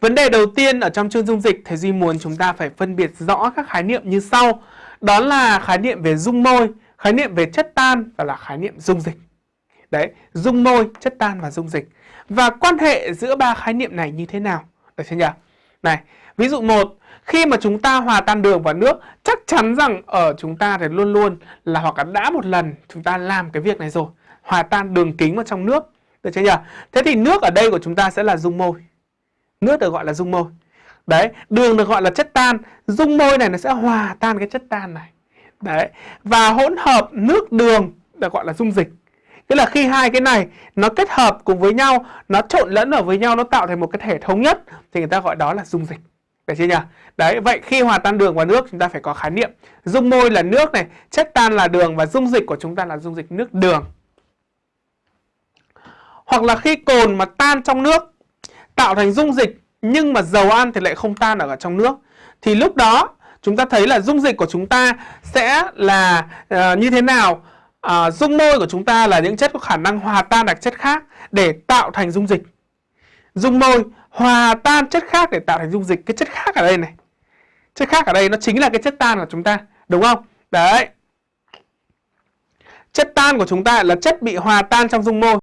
Vấn đề đầu tiên ở trong chương dung dịch thầy Duy muốn chúng ta phải phân biệt rõ các khái niệm như sau. Đó là khái niệm về dung môi, khái niệm về chất tan và là khái niệm dung dịch. Đấy, dung môi, chất tan và dung dịch. Và quan hệ giữa ba khái niệm này như thế nào? Được chưa nhỉ? Này, ví dụ một, khi mà chúng ta hòa tan đường vào nước, chắc chắn rằng ở chúng ta thì luôn luôn là hoặc là đã một lần chúng ta làm cái việc này rồi, hòa tan đường kính vào trong nước. Được chưa nhỉ? Thế thì nước ở đây của chúng ta sẽ là dung môi. Nước được gọi là dung môi. Đấy, đường được gọi là chất tan, dung môi này nó sẽ hòa tan cái chất tan này. Đấy, và hỗn hợp nước đường được gọi là dung dịch. Tức là khi hai cái này nó kết hợp cùng với nhau, nó trộn lẫn ở với nhau, nó tạo thành một cái thể thống nhất thì người ta gọi đó là dung dịch. Được chưa nhỉ? Đấy, vậy khi hòa tan đường và nước chúng ta phải có khái niệm. Dung môi là nước này, chất tan là đường và dung dịch của chúng ta là dung dịch nước đường. Hoặc là khi cồn mà tan trong nước tạo thành dung dịch nhưng mà dầu ăn thì lại không tan ở trong nước. Thì lúc đó chúng ta thấy là dung dịch của chúng ta sẽ là uh, như thế nào? Uh, dung môi của chúng ta là những chất có khả năng hòa tan đặc chất khác để tạo thành dung dịch. Dung môi hòa tan chất khác để tạo thành dung dịch. Cái chất khác ở đây này. Chất khác ở đây nó chính là cái chất tan của chúng ta đúng không? Đấy. Chất tan của chúng ta là chất bị hòa tan trong dung môi.